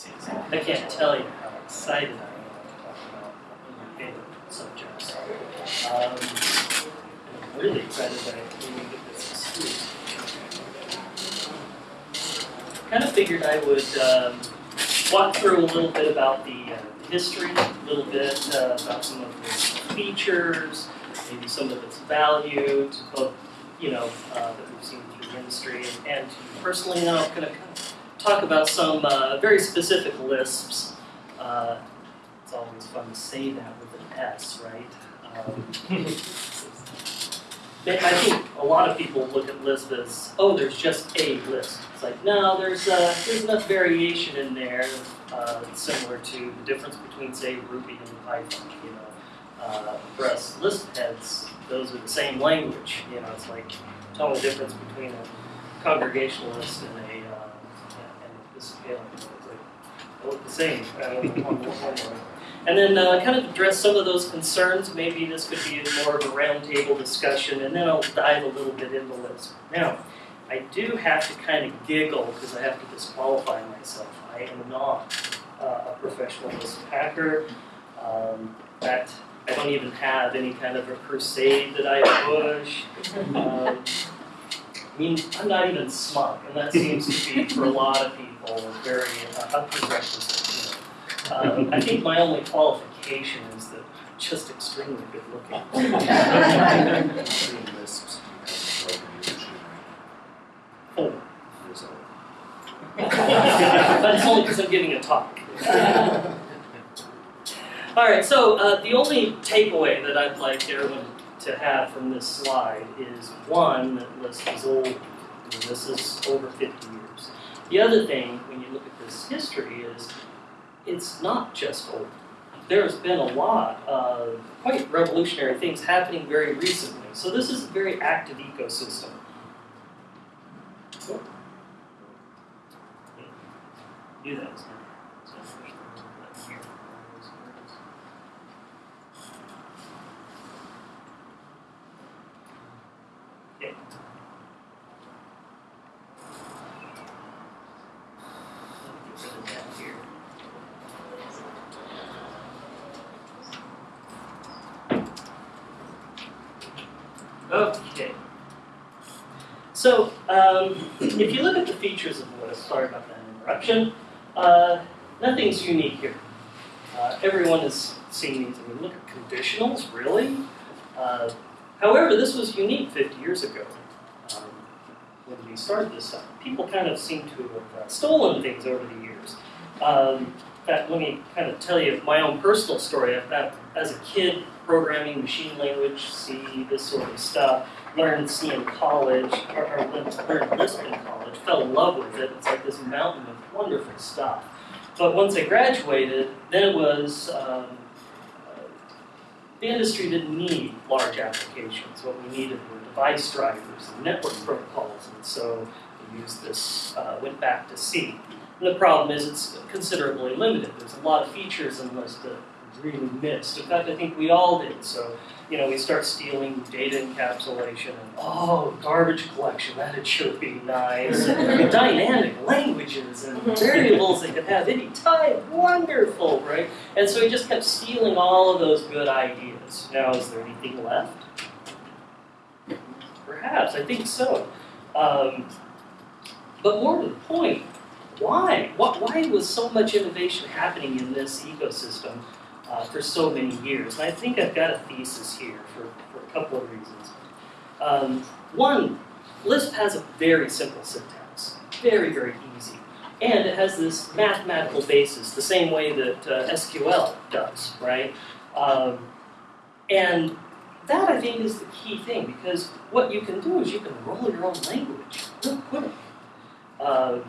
I can't tell you how excited I am to talk about one of my favorite subjects. Um, I'm really excited that I can get this excuse. Kind of figured I would um, walk through a little bit about the uh, history, a little bit uh, about some of its features, maybe some of its value, to both, you know, uh, that we've seen through the industry and, and personally. I'm going to talk about some uh, very specific Lisps. Uh, it's always fun to say that with an S, right? Um, I think a lot of people look at Lisp as, oh, there's just a Lisp. It's like, no, there's uh, there's enough variation in there, uh, similar to the difference between, say, Ruby and Python. You know, uh, for us Lisp heads, those are the same language. You know, it's like the difference between a congregationalist and a uh, like they look the same. And then uh, kind of address some of those concerns. Maybe this could be more of a roundtable discussion, and then I'll dive a little bit into Lisp. Now, I do have to kind of giggle because I have to disqualify myself. I am not uh, a professional Lisp hacker. Um, fact, I don't even have any kind of a crusade that I push. Um, I mean, I'm not even smug, and that seems to be, for a lot of people, very uh, a prerequisite. Um, I think my only qualification is that I'm just extremely good looking. Four. but it's only because I'm giving a talk. All right, so uh, the only takeaway that I'd like everyone to have from this slide is one, that Lisp is old. This is over 50 years. The other thing, when you look at this history, is it's not just old. There's been a lot of quite revolutionary things happening very recently. So this is a very active ecosystem. Oh. Do that. Get rid of that here. Okay. So, um, if you look at the features of Lisp, sorry about that interruption, uh, nothing's unique here. Uh, everyone has seen these. I mean, look at conditionals, really? Uh, however, this was unique 50 years ago um, when we started this stuff. People kind of seem to have uh, stolen things over the years. Um, in fact, let me kind of tell you my own personal story. As a kid, programming, machine language, C, this sort of stuff. Learned C in college, or, or learned Lisp in college, fell in love with it. It's like this mountain of wonderful stuff. But once I graduated, then it was, um, the industry didn't need large applications. What we needed were device drivers and network protocols, and so we used this, uh, went back to C. And the problem is it's considerably limited. There's a lot of features in Lisp that really missed. In fact, I think we all did. So, you know, we start stealing data encapsulation and, oh, garbage collection, that'd sure be nice. And dynamic languages and variables that could have any type, wonderful, right? And so we just kept stealing all of those good ideas. Now, is there anything left? Perhaps, I think so. Um, but more to the point, why? What, why was so much innovation happening in this ecosystem uh, for so many years. And I think I've got a thesis here for, for a couple of reasons. Um, one, Lisp has a very simple syntax, very, very easy. And it has this mathematical basis, the same way that uh, SQL does, right? Um, and that, I think, is the key thing, because what you can do is you can roll your own language real quick. Um,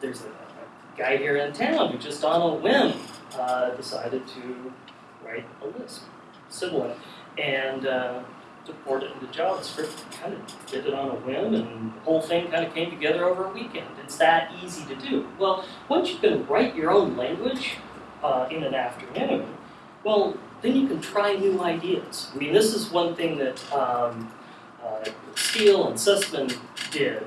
there's a, a guy here in town who just on a whim uh, decided to write a Lisp, Sibilant, and uh, to port it into JavaScript. Kind of did it on a whim, and the whole thing kind of came together over a weekend. It's that easy to do. Well, once you can write your own language uh, in an afternoon, well, then you can try new ideas. I mean, this is one thing that um, uh, Steele and Sussman did.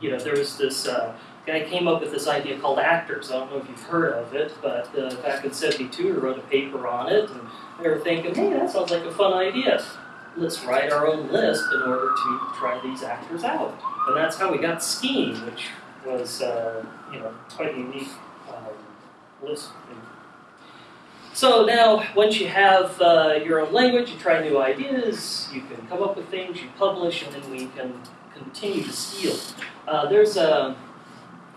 You know, there was this uh, guy came up with this idea called actors. I don't know if you've heard of it, but uh, back in 72 he wrote a paper on it, and they were thinking, hey, that sounds like a fun idea. Let's write our own Lisp in order to try these actors out. And that's how we got Scheme, which was, uh, you know, quite a unique um, Lisp. So now, once you have uh, your own language, you try new ideas, you can come up with things, you publish, and then we can continue to steal. Uh, there's a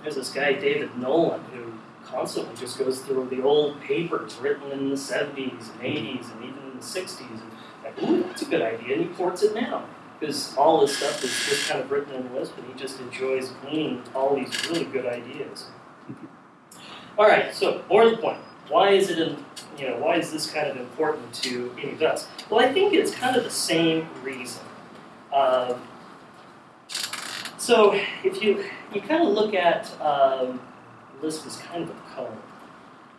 there's this guy David Nolen who constantly just goes through the old papers written in the 70s and 80s and even in the 60s and like, ooh, that's a good idea, and he ports it now because all this stuff is just kind of written in Lisp, and he just enjoys gleaning all these really good ideas. All right, so more to the point. Why is it, in, you know, why is this kind of important to any of us? Well, I think it's kind of the same reason. Um, so if you you kind of look at um, Lisp as kind of a koan,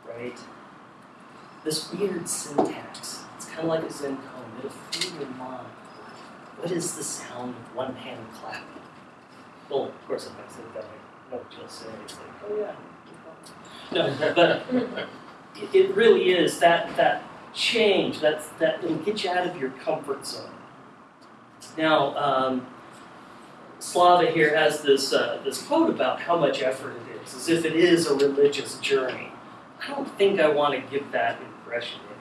right? This weird syntax. It's kind of like a Zen koan. It'll free your mind. What is the sound of one hand clapping? Well, of course, if I said that, I know what you'll say. It's like, oh yeah. No, but it, really is that that change. That's that it'll get you out of your comfort zone. Now. Um, Slava here has this, uh, this quote about how much effort it is, as if it is a religious journey. I don't think I want to give that impression anyone.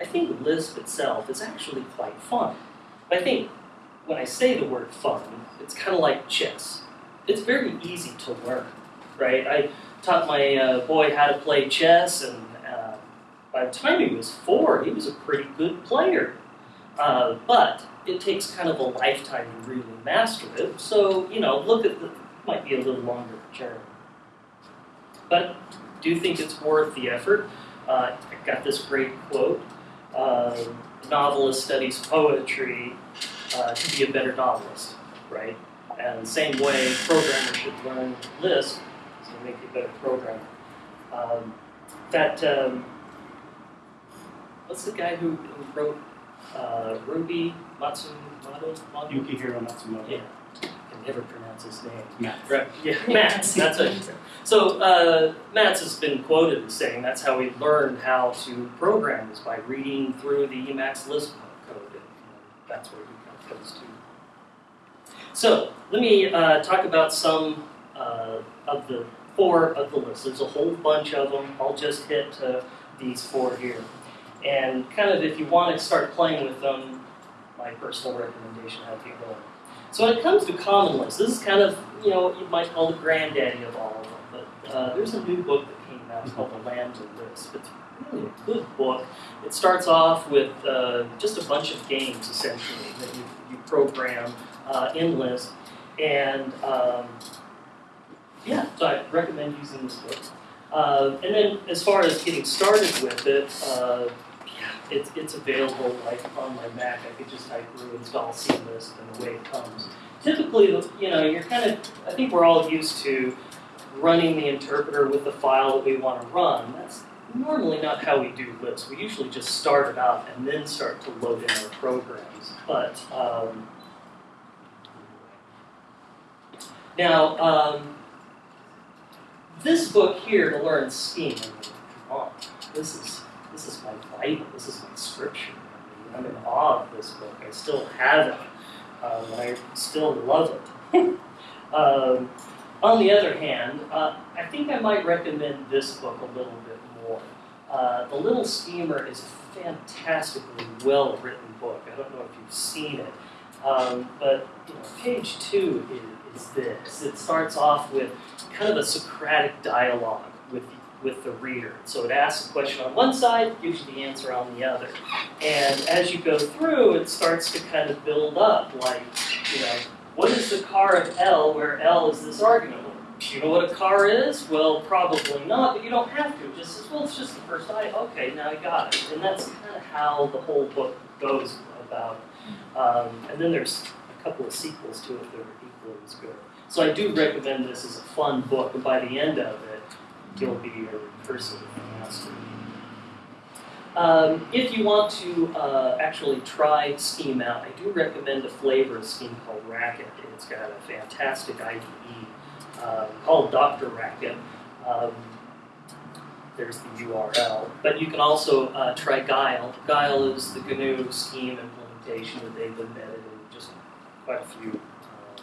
I think Lisp itself is actually quite fun. I think when I say the word fun, it's kind of like chess. It's very easy to learn, right? I taught my uh, boy how to play chess, and uh, by the time he was four, he was a pretty good player. Uh, but it takes kind of a lifetime to really master it. So, you know, look at the, might be a little longer journey. But do think it's worth the effort. Uh, I got this great quote. Uh, novelist studies poetry uh, to be a better novelist, right? And the same way, programmers should learn Lisp to make you a better programmer. Um, that, um, what's the guy who, who wrote uh, Ruby Matsumoto? Yukihiro Matsumoto. Yeah, I can never pronounce his name. Matt. Right. Yeah, Mats. That's what. So uh, Mats has been quoted as saying that's how he learned how to program is by reading through the Emacs Lisp code, and that's where he comes to. So let me uh, talk about some uh, of the four of the list. There's a whole bunch of them. I'll just hit uh, these four here. And kind of if you want to start playing with them, my personal recommendation, how to go. So when it comes to common lists, this is kind of, you know, you might call the granddaddy of all of them. But uh, there's a new book that came out called The Lambs Lambda Lisp. It's really a good book. It starts off with uh, just a bunch of games, essentially, that you, you program uh, in Lisp. And um, yeah, so I recommend using this book. Uh, and then as far as getting started with it, uh, it's, it's available like on my Mac. I could just type brew install CLisp and away it comes. Typically, you know, you're kind of, I think we're all used to running the interpreter with the file that we want to run. That's normally not how we do Lisp. We usually just start it up and then start to load in our programs. But um, now, um, this book here to learn come on, this is this is my This is my scripture. I am in awe of this book. I still have it, um, I still love it. um, on the other hand, uh, I think I might recommend this book a little bit more. Uh, the Little Schemer is a fantastically well written book. I don't know if you've seen it, um, but you know, page two is, is this. It starts off with kind of a Socratic dialogue with the reader. So it asks a question on one side, gives you the answer on the other. And as you go through, it starts to kind of build up, like, you know, what is the car of L where L is this argument? Do you know what a car is? Well, probably not, but you don't have to. It just says, well, it's just the first I okay, now I got it. And that's kind of how the whole book goes about. Um, and then there's a couple of sequels to it that are equally as good. So I do recommend this as a fun book, and by the end of it, be a recursive master. Um, if you want to uh, actually try Scheme out, I do recommend a flavor of Scheme called Racket. It's got a fantastic IDE. uh, called Dr. Racket. Um, there's the URL. But you can also uh, try Guile. Guile is the GNU scheme implementation that they've embedded in just quite a few, uh,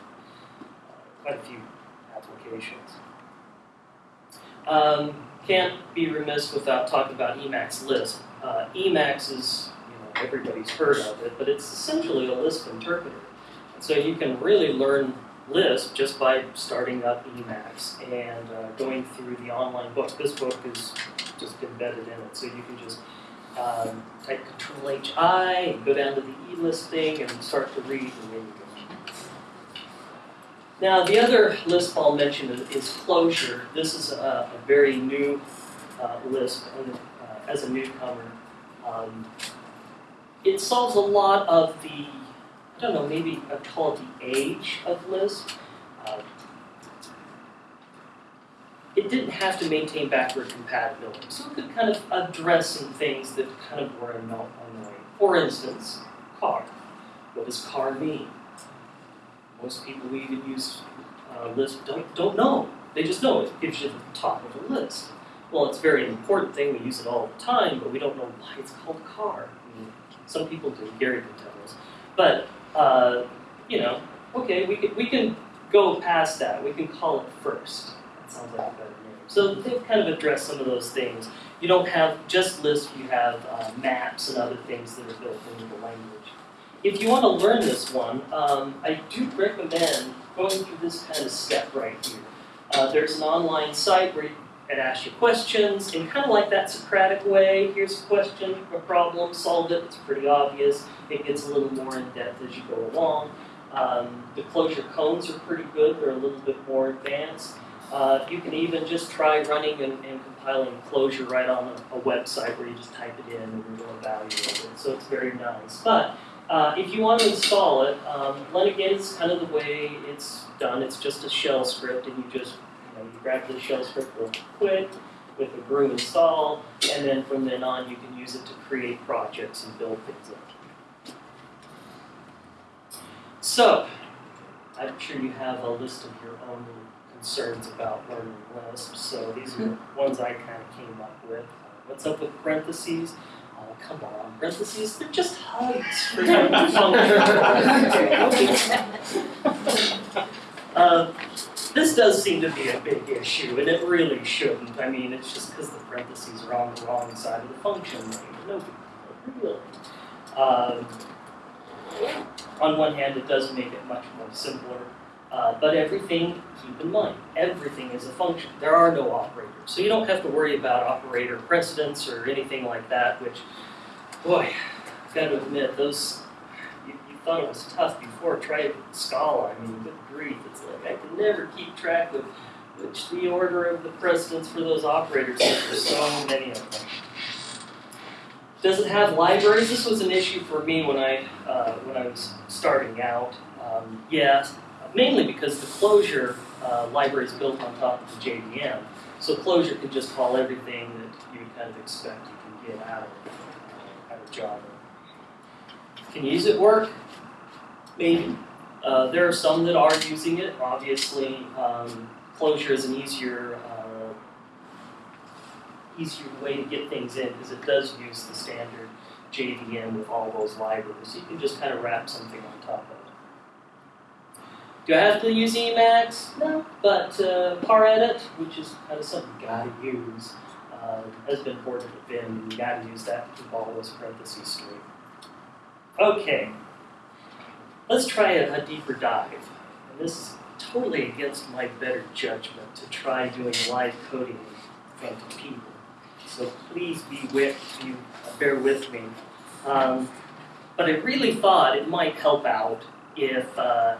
quite a few applications. Um, can't be remiss without talking about Emacs Lisp. Uh, Emacs is, you know, everybody's heard of it, but it's essentially a Lisp interpreter. So you can really learn Lisp just by starting up Emacs and uh, going through the online book. This book is just embedded in it, so you can just um, type Control H I and go down to the E listing and start to read, and then you go. Now, the other Lisp I'll mention is Clojure. This is a, a very new uh, Lisp, and uh, as a newcomer, um, it solves a lot of the I don't know, maybe I'd call it the age of Lisp. Uh, it didn't have to maintain backward compatibility, so it could kind of address some things that kind of were annoying. For instance, car. What does car mean? Most people who even use uh, Lisp don't, don't know. They just know it gives you the top of the list. Well, it's a very important thing. We use it all the time, but we don't know why it's called car. I mean, some people do. Gary can tell us. But uh, you know, okay, we can, we can go past that. We can call it first. That sounds like a better name. So they've kind of addressed some of those things. You don't have just Lisp, you have uh, maps and other things that are built into the language. If you want to learn this one, um, I do recommend going through this kind of step right here. Uh, there's an online site where you it asks you questions in kind of like that Socratic way. Here's a question, a problem, solve it. It's pretty obvious. It gets a little more in depth as you go along. Um, the Clojure koans are pretty good. They're a little bit more advanced. Uh, you can even just try running and, and compiling Clojure right on a, a, website where you just type it in and to evaluate it. So it's very nice. But uh, if you want to install it, um, Leiningen is kind of the way it's done. It's just a shell script and you just you, know, you grab the shell script real quick with the brew install, and then from then on you can use it to create projects and build things up. So, I'm sure you have a list of your own concerns about learning Lisp, so these are the ones I kind of came up with. Uh, what's up with parentheses? Come on, parentheses, they're just hugs for uh, this does seem to be a big issue, and it really shouldn't. I mean, it's just because the parentheses are on the wrong side of the function. No really. Um, on one hand, it does make it much more simpler, uh, but everything, keep in mind, everything is a function. There are no operators, so you don't have to worry about operator precedence or anything like that, which, boy, I've got to admit, those you thought it was tough before. Try Scala. I mean, good grief. It's like I can never keep track of which the order of the precedence for those operators. There's so many of them. Does it have libraries? This was an issue for me when I uh, when I was starting out. Um, yeah, mainly because the Clojure uh, library is built on top of the JVM, so Clojure can just call everything that you kind of expect you can get out of of Java. Can use it work? maybe. Uh, there are some that are using it. Obviously, um, Clojure is an easier uh, easier way to get things in because it does use the standard JVM with all those libraries. You can just kind of wrap something on top of it. Do I have to use Emacs? No, but uh, ParEdit, which is kind of something you gotta use, uh, has been ported. You gotta use that to all those parentheses straight. Okay, Let's try a, a deeper dive. And this is totally against my better judgment to try doing live coding in front of people. So please be with you, bear with me. Um, but I really thought it might help out if, uh,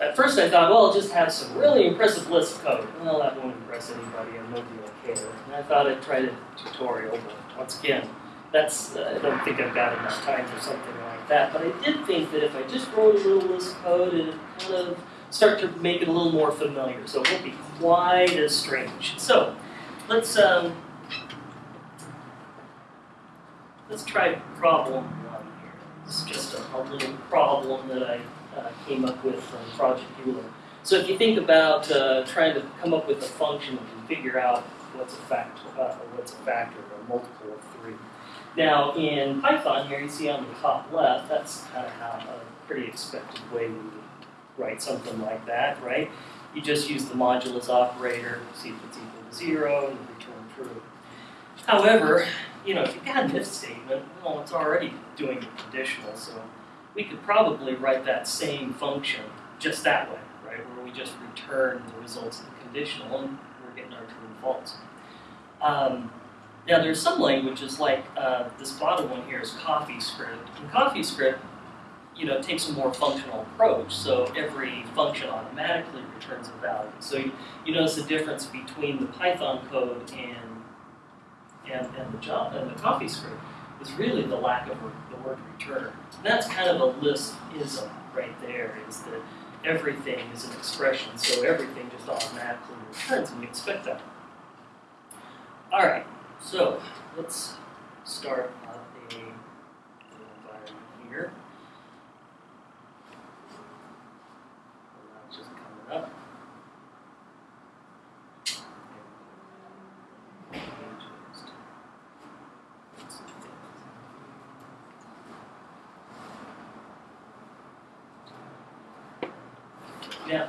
at first I thought, well, I'll just have some really impressive Lisp code. Well, that won't impress anybody, and nobody will care. And I thought I'd try a tutorial, but once again, that's, uh, I don't think I've got enough time for something like that. But I did think that if I just wrote a little Lisp code, it kind of start to make it a little more familiar. So it won't be quite as strange. So let's um, let's try problem one here. It's just a, a, little problem that I uh, came up with from Project Euler. So if you think about uh, trying to come up with a function and figure out what's a fact, uh, what's a factor or a multiple of three. Now in Python here, you see on the top left, that's kind of how a pretty expected way we would write something like that, right? You just use the modulus operator, see if it's equal to zero, and return true. However, you know, if you've got an if statement, well, it's already doing the conditional, so we could probably write that same function just that way, right? Where we just return the results of the conditional and we're getting our true and false. Um, now there's some languages like uh, this bottom one here is CoffeeScript. And CoffeeScript, you know, takes a more functional approach. So every function automatically returns a value. So you, you notice the difference between the Python code and and, and the job and the CoffeeScript is really the lack of return. And that's kind of a Lisp-ism right there, is that everything is an expression, so everything just automatically returns, and we expect that. All right, so let's start up a environment here. That's just coming up. Now,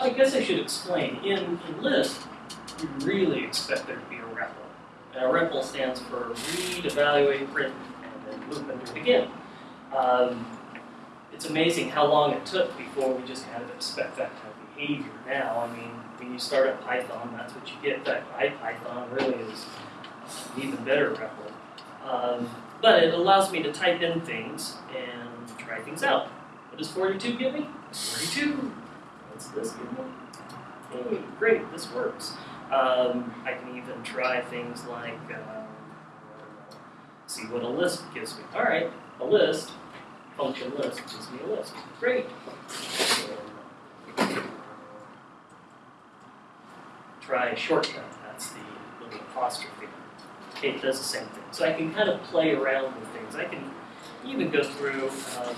I guess I should explain. In, in Lisp, you really expect there to be a REPL. And a REPL stands for read, evaluate, print, and then loop and do it again. Um, it's amazing how long it took before we just kind of expect that kind of behavior now. I mean, when you start at Python, that's what you get. Fact, IPython really is an even better REPL. Um, but it allows me to type in things and try things out. What does 42 give me? 42 this give? Hey, great, this works. Um, I can even try things like, uh, see what a list gives me. All right, a list, function list gives me a list. Great. try a shortcut, that's the little apostrophe. It does the same thing. So I can kind of play around with things. I can even go through um,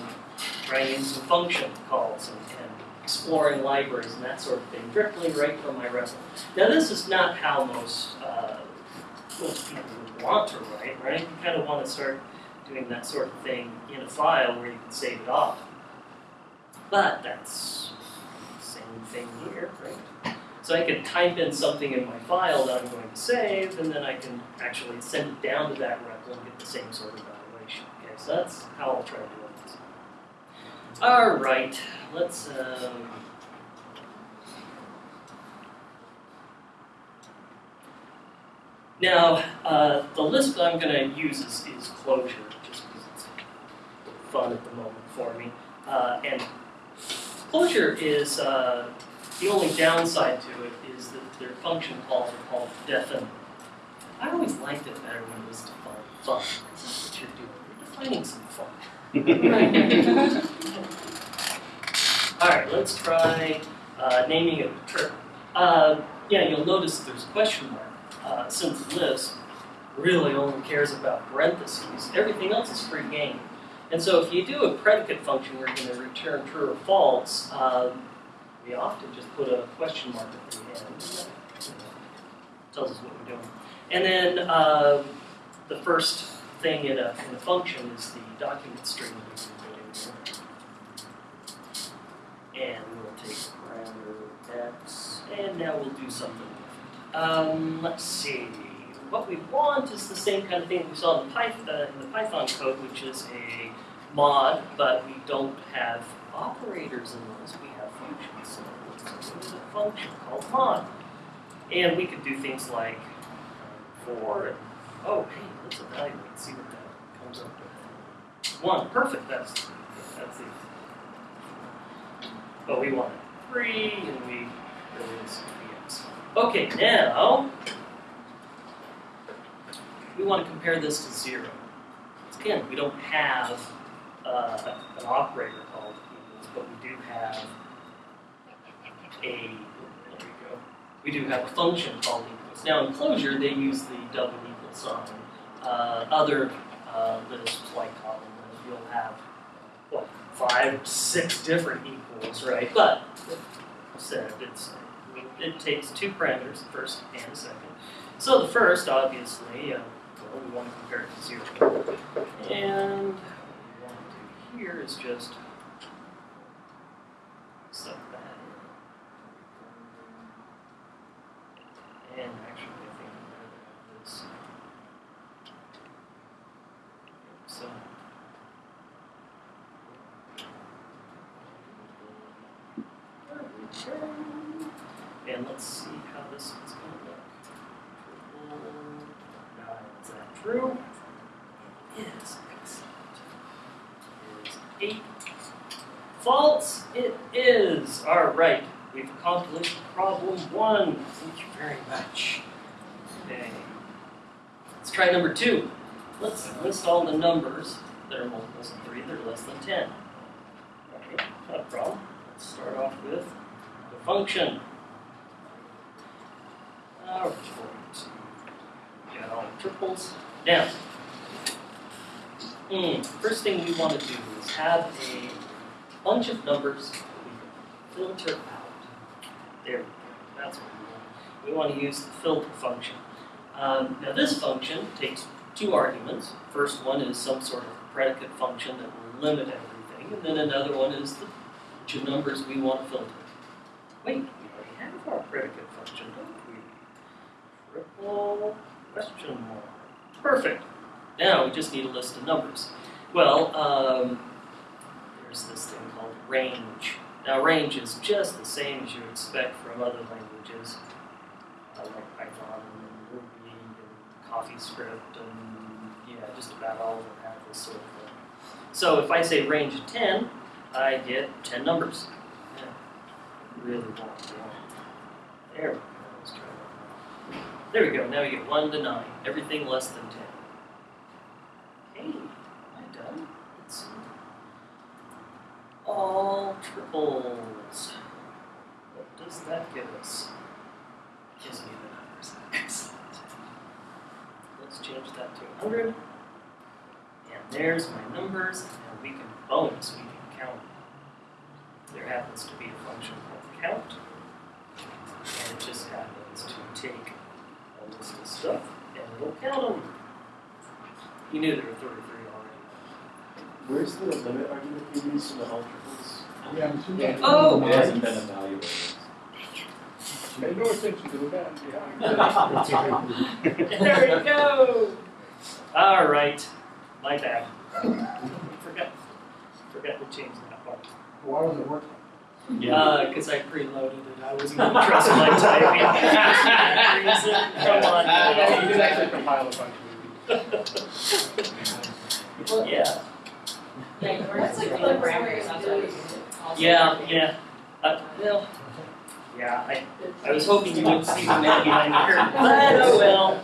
writing some function calls and, and exploring libraries and that sort of thing directly right from my REPL. Now this is not how most, uh, most people would want to write, right? You kind of want to start doing that sort of thing in a file where you can save it off. But that's the same thing here, right? So I can type in something in my file that I'm going to save, and then I can actually send it down to that REPL and get the same sort of evaluation. Okay, so that's how I'll try to do this. All right, let's. Um, now, uh, the Lisp that I'm going to use is, is Clojure, just because it's fun at the moment for me. Uh, and Clojure is uh, the only downside to it is that their function calls are called defn. I always liked it better when it was defined fun. That's what you're doing. You're defining some fun. All right, let's try uh, naming it a trip. Uh, yeah, you'll notice there's a question mark. Uh, since Lisp really only cares about parentheses, everything else is free game. And so if you do a predicate function where you're going to return true or false, um, we often just put a question mark at the end. Tells us what we're doing. And then uh, the first thing in a, in a function is the document string that we put in here. And we'll take parameter x, and now we'll do something um, let's see. What we want is the same kind of thing we saw in the, Python, uh, in the Python code, which is a mod, but we don't have operators in those. We have functions. So there's a function called mod. And we could do things like for, and, oh, hey, let's evaluate, see what that comes up with. One, perfect, that's, that's the, but we want three, and we, there is Okay, now we want to compare this to zero. Again, we don't have uh, an operator called equals, but we do have a, there we go, we do have a function called equals. Now in Clojure, they use the double equal sign. Uh, other uh, lists like Kotlin, you'll have, what, five, six different equals, right? But said, it's it takes two parameters, the first and the second. So the first, obviously, uh, well, we want to compare it to zero. And what we want to do here is just suck that in. And actually, I think I'd rather have this. So. There we go. And let's see how this is going to look. Triple nine, is that true? It is. Excellent. It is eight. False, it is. All right, we've accomplished problem one. Thank you very much. Okay. Let's try number two. Let's list all the numbers that are multiples of three that are less than ten. Okay, not a problem. Let's start off with the function. All right. Got all the triples. Now, hmm, first thing we want to do is have a bunch of numbers that we can filter out. There we go. That's what we want. We want to use the filter function. Um, now this function takes two arguments. First one is some sort of predicate function that will limit everything, and then another one is the two numbers we want to filter. Wait, we already have our predicate function, don't we? Triple question mark. Perfect. Now we just need a list of numbers. Well, um, there's this thing called range. Now range is just the same as you expect from other languages, like Python and Ruby and CoffeeScript and yeah, just about all of them have this sort of thing. So if I say range 10, I get 10 numbers. Yeah. Really want one. There we go. Let's try that. There we go. Now we get 1 to 9. Everything less than 10. Hey, am I done? Let's see. All triples. What does that give us? Gives me the numbers. Excellent. Let's change that to 100. And there's my numbers, and we can bonus, we can count. There happens to be a function called count, and it just happens to take a list of stuff, and it'll count them. You knew there were 33 already. Where's the limit argument you used in the all triples? Yeah, I'm assuming. Yeah. Oh! It hasn't been evaluated. Pay no attention to that, yeah. there we go. All right, my bad. forgot, forgot to change that part. Why was it working? Yeah, because I preloaded it. I wasn't going to trust my typing. Come on. Yeah, you did actually compile a function. Yeah, That's like the parameters on those. yeah, yeah. Uh, well, yeah. I, I was hoping you wouldn't see the man behind the curtain, but oh well.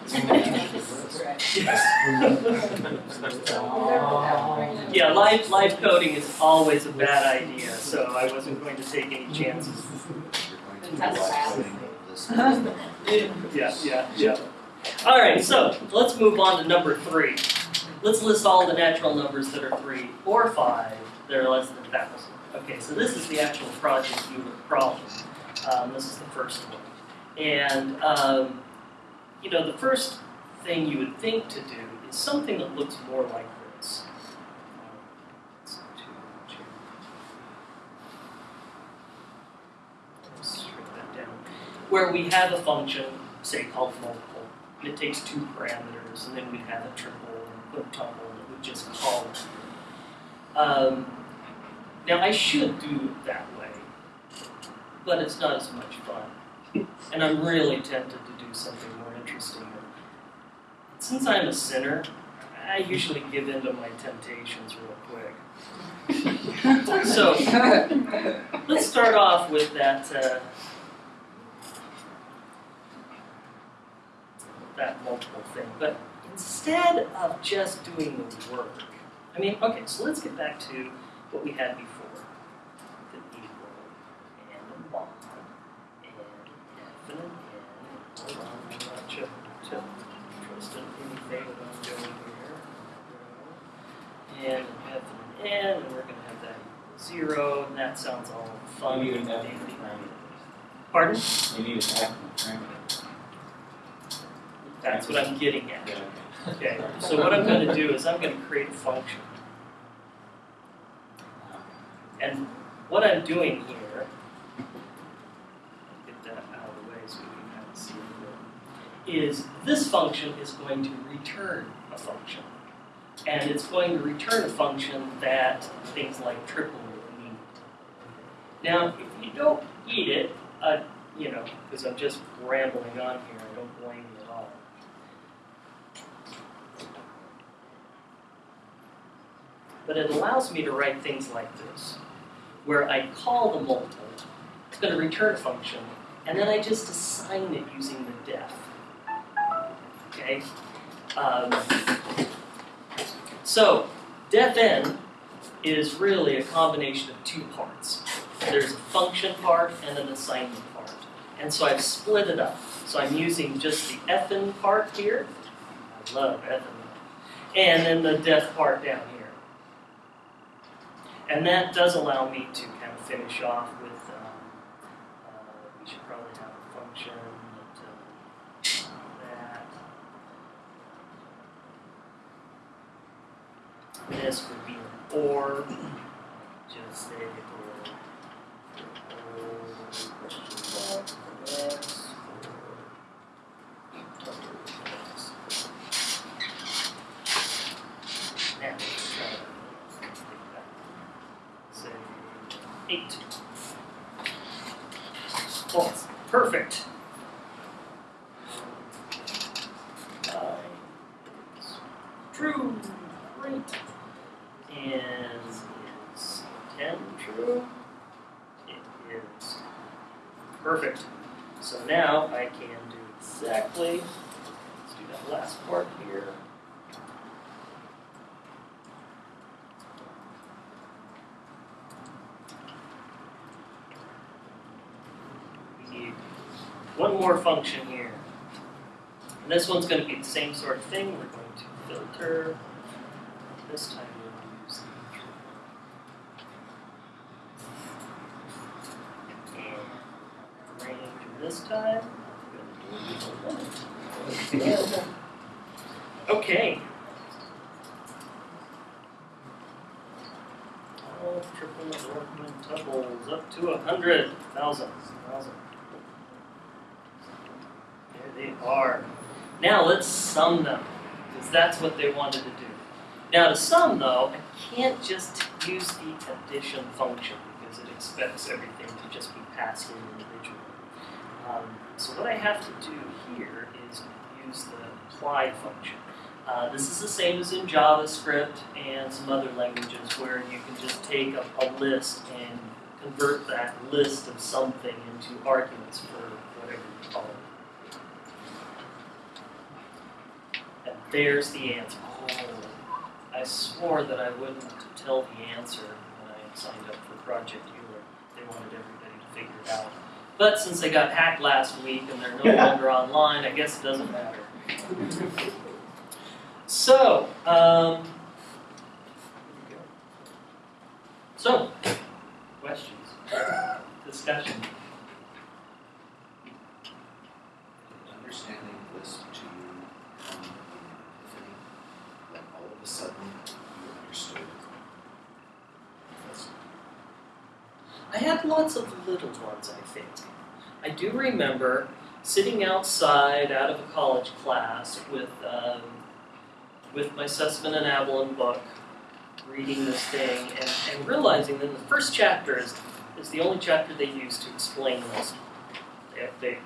Yeah, live live coding is always a bad idea, so I wasn't going to take any chances. Yeah, yeah, yeah. All right, so let's move on to number three. Let's list all the natural numbers that are three or five that are less than a thousand. Okay, so this is the actual project unit problem. Um, this is the first one, and um, you know the first thing you would think to do is something that looks more like this. Where we have a function, say called multiple, and it takes two parameters, and then we'd have a triple and a quintuple that would just call it. Um, now I should do that but it's not as much fun. And I'm really tempted to do something more interesting. Since I'm a sinner, I usually give in to my temptations real quick. so let's start off with that uh, that multiple thing. But instead of just doing the work, I mean, okay, so let's get back to what we had before. The equal and a bond and F and an N. Hold on, I'm not sure. sure. Trust anything that I'm doing here. And we have an N, and we're going to have that zero, and that sounds all fun You and mean F dandy. parameters. Pardon? You need an parameter. That's what I'm getting at. Yeah, Okay, so what I'm gonna do is I'm gonna create a function. And what I'm doing here, get that out of the way so we can kind of see it, is this function is going to return a function. And it's going to return a function that things like triple need. Now, if you don't eat it, uh, you know, because I'm just rambling on here, I don't blame you at all. But it allows me to write things like this, where I call the multiple, it's going to return a function, and then I just assign it using the def. Okay? Um, so, def n is really a combination of two parts. There's a function part and an assignment part. And so I've split it up. So I'm using just the fn part here. I love fn. And then the def part down here. And that does allow me to kind of finish off with, um, uh, we should probably have a function that, uh, that. This would be an or, just say or, or, question mark, x, or, x. Now, let's try that say eight. False. Perfect. Nine is true. Great. And is ten true? It is. Perfect. So now I can do exactly. Let's do that last part here. We need one more function here. And this one's going to be the same sort of thing. We're going to filter. This time we'll use the and range this time. we're gonna do a limit. Okay. All triple ornament up to a hundred. Thousand. There they are. Now let's sum them, because that's what they wanted to do. Now to sum though, I can't just use the addition function because it expects everything to just be passed in individually. Um, so what I have to do here is use the apply function. Uh, this is the same as in JavaScript and some other languages where you can just take a, a list and convert that list of something into arguments for whatever you call it. And there's the answer. Oh, I swore that I wouldn't tell the answer when I signed up for Project Euler. They wanted everybody to figure it out. But since they got hacked last week and they're no longer online, I guess it doesn't matter. So, um, so, questions, discussion. understanding this to you come in that all of a sudden you understood. That's- I had lots of little ones, I think. I do remember sitting outside out of a college class with um, with my Sussman and Abelson book, reading this thing, and, and realizing that the first chapter is, is the only chapter they use to explain this. They, they,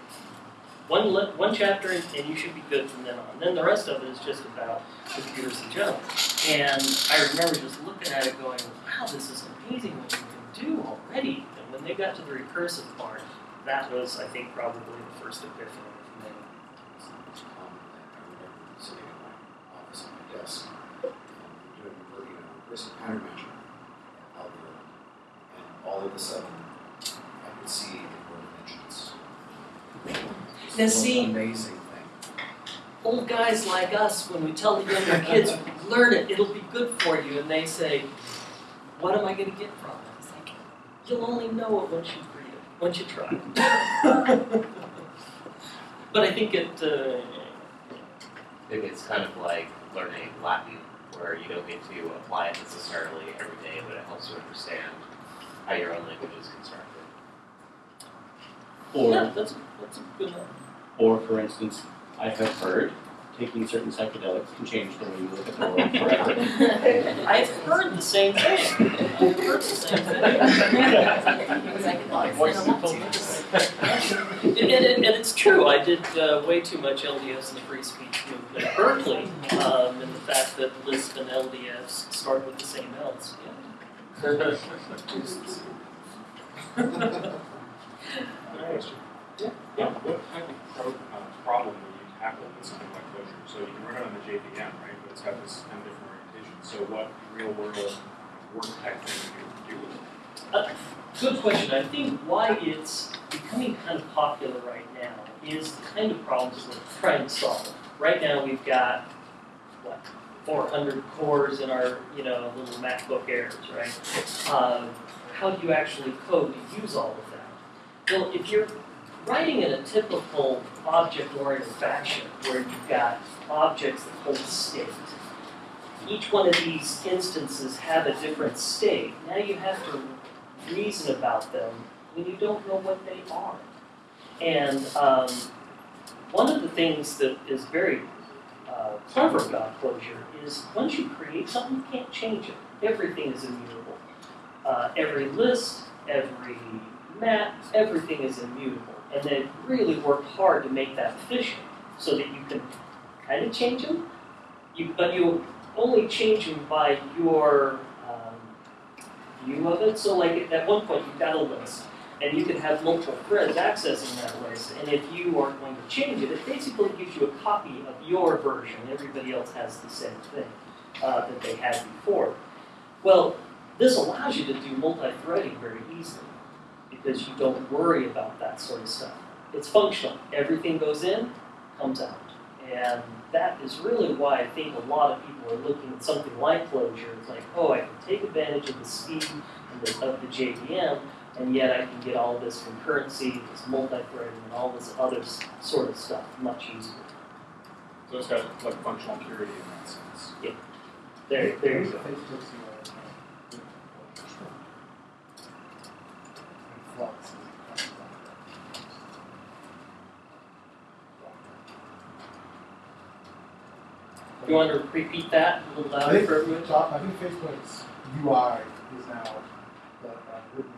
one, one chapter, and, and you should be good from then on. Then the rest of it is just about computers in general. And I remember just looking at it going, wow, this is amazing what you can do already. And when they got to the recursive part, that was, I think, probably the first epiphany for me. it's common that I remember sitting in my office at my desk, um, doing, working on a recursive countermeasure algorithm, and all of a sudden, I could see the word dimensions. It's Now the see- Amazing thing. Old guys like us, when we tell the younger kids, learn it, it'll be good for you, and they say, what am I going to get from it? It's like, you'll only know it once you read it. Once you try. but I think it. Uh, Maybe it's kind of like learning Latin, where you don't get to apply it necessarily every day, but it helps you understand how your own language is constructed. yeah, that's that's a good one. or for instance, I have heard taking certain psychedelics can change the way you look at the world forever. I've heard the same thing. I've heard the same thing. And, and, and it's true. I did uh, way too much LDS in the free speech movement at Berkeley, um, and the fact that Lisp and LDS start with the same L's. Question. Yeah. Uh, What kind of pro- uh, problem would you tackle with something like Clojure? So you can run it on the JVM, right, but it's got this kind of different orientation. So what real world work type thing would you do with it? Good question. I think why it's becoming kind of popular right now is the kind of problems we're trying to solve. Right now, we've got what 400 cores in our you know little MacBook Airs, right? Um, how do you actually code to use all of that? Well, if you're writing in a typical object-oriented fashion, where you've got objects that hold state, each one of these instances have a different state. Now you have to reason about them when you don't know what they are. And um, one of the things that is very uh, clever about Clojure is once you create something, you can't change it. Everything is immutable. Uh, every list, every map, everything is immutable. And they really worked hard to make that efficient so that you can kind of change them, you, but you only change them by your um, view of it. So like at one point you've got a list and you can have multiple threads accessing that list. And if you are going to change it, it basically gives you a copy of your version. Everybody else has the same thing uh, that they had before. Well, this allows you to do multi-threading very easily because you don't worry about that sort of stuff. It's functional. Everything goes in, comes out. And that is really why I think a lot of people are looking at something like Clojure. It's like, oh, I can take advantage of the speed and the, of the JVM, and yet I can get all this concurrency, this multi-threading, and all this other sort of stuff much easier. So it's got like functional purity in that sense. There, there you go. Flux. You want to repeat that a little I louder think, for everyone? top- I think Facebook's UI is now the uh, written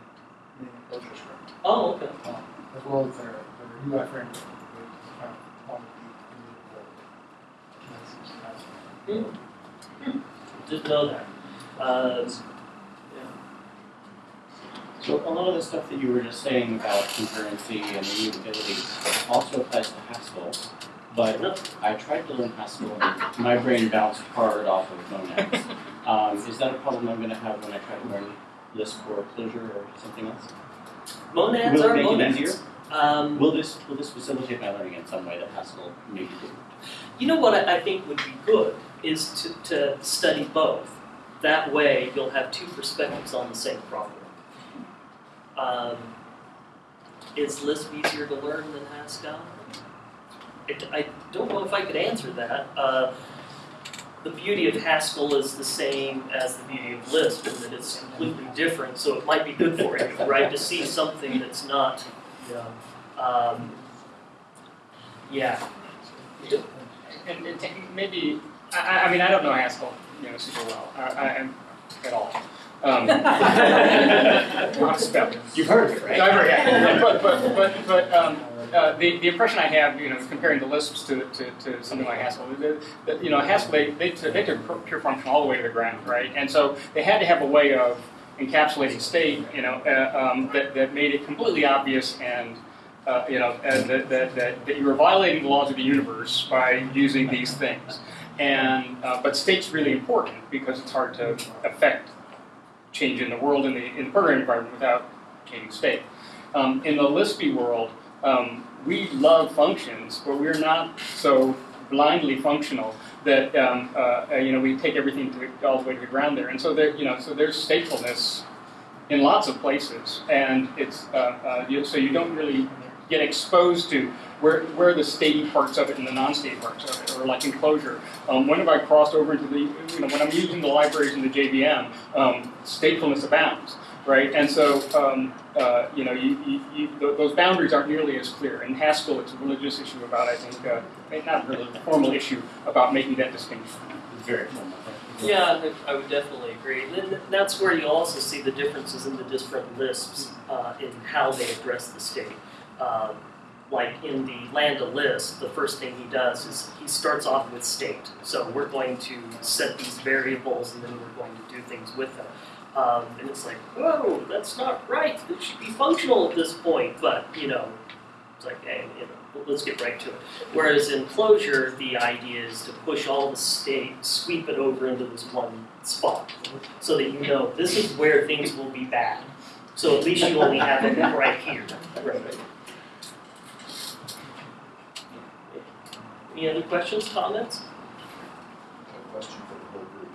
in Clojure script, Oh, okay. um, as well as their, their UI framework, which is kind of on the immutable. That's- that's- Didn't know that. Uh, So a lot of the stuff that you were just saying about concurrency and immutability also applies to Haskell. But I tried to learn Haskell, and my brain bounced hard off of monads. Um, is that a problem I'm going to have when I try to learn Lisp or Clojure or something else? monads Will it are make it monads. easier? Um, Will this will this facilitate my learning in some way that Haskell maybe didn't? You know what I, I think would be good is to, to study both. That way, you'll have two perspectives on the same problem. Um, is Lisp easier to learn than Haskell? It, I don't know if I could answer that. Uh, the beauty of Haskell is the same as the beauty of Lisp, in that it's completely different. So it might be good for you, right, to see something that's not. Yeah. Um, yeah. And, and maybe, I, I- I mean, I don't know Haskell, you know, super well, I, I, at all. Um, not spelled. You've heard of it, I've heard, yeah. But, but, but, but, um, uh, the, the impression I have, you know, comparing the Lisps to, to, to something like Haskell, that, that you know, Haskell, they, they, took- they took pure- pure function all the way to the ground, right? And so they had to have a way of encapsulating state, you know, uh, um, that, that made it completely obvious and, uh, you know, uh, that, that, that, that you were violating the laws of the universe by using these things. And, uh, but state's really important because it's hard to affect change in the world in the, in the programming environment without changing state. Um, in the Lispy world, um, we love functions, but we're not so blindly functional that um, uh, uh, you know we take everything to, all the way to the ground there. And so there, you know, so there's statefulness in lots of places, and it's uh, uh, so you don't really get exposed to where where the statey parts of it and the non-state parts of it, or like enclosure. Um, when have I crossed over into the you know when I'm using the libraries in the JVM, um, statefulness abounds, right? And so um, uh, you know you, you, you, th- those boundaries aren't nearly as clear. In Haskell, it's a religious issue about I think uh, not really a formal issue about making that distinction. Very formal. Yeah, I- I would definitely agree. And then that's where you also see the differences in the different lisps uh, in how they address the state. Um, like in the Land of Lisp, the first thing he does is he starts off with state. So we're going to set these variables and then we're going to do things with them. Um, and it's like, whoa, that's not right. It should be functional at this point. But, you know, it's like, hey, you know, let's get right to it. Whereas in Clojure, the idea is to push all the state, sweep it over into this one spot, so that you know this is where things will be bad. So at least you only have it right here. Right. Any other questions, comments? A question for the whole group.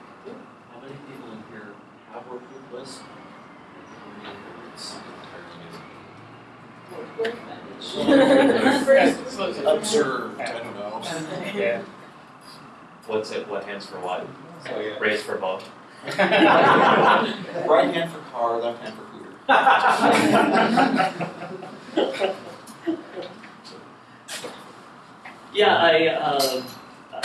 How many people in here have worked with lists? It's Observed, I don't know. Yeah. What's it, what hands for what? So, yeah. Raise for both. Right hand for car, left hand for cdr. Yeah, I, um, uh,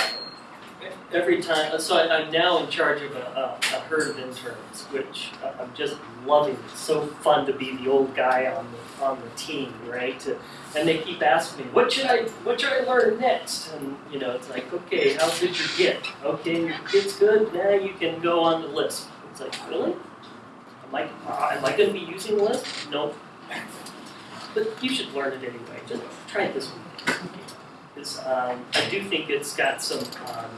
every time, so I, I'm now in charge of a, a, a herd of interns, which I'm just loving. It's so fun to be the old guy on the, on the team, right? To, and they keep asking me, what should I, what should I learn next? And, you know, it's like, okay, how good your Git? Okay, Git's good, now you can go on the list. It's like, really? Am I, uh, am I gonna be using Lisp? Nope. But you should learn it anyway, just try it this week. Because um, I do think it's got some, um,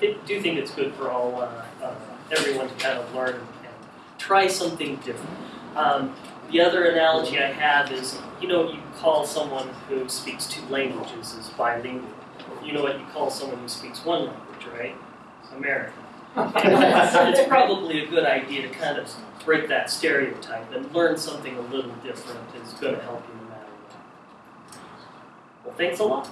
I do think it's good for all, uh, uh, everyone to kind of learn and try something different. Um, the other analogy I have is, you know, you call someone who speaks two languages is bilingual. You know what you call someone who speaks one language, right? American. It's, it's probably a good idea to kind of break that stereotype and learn something a little different is going to help you no matter what. Well, thanks a lot.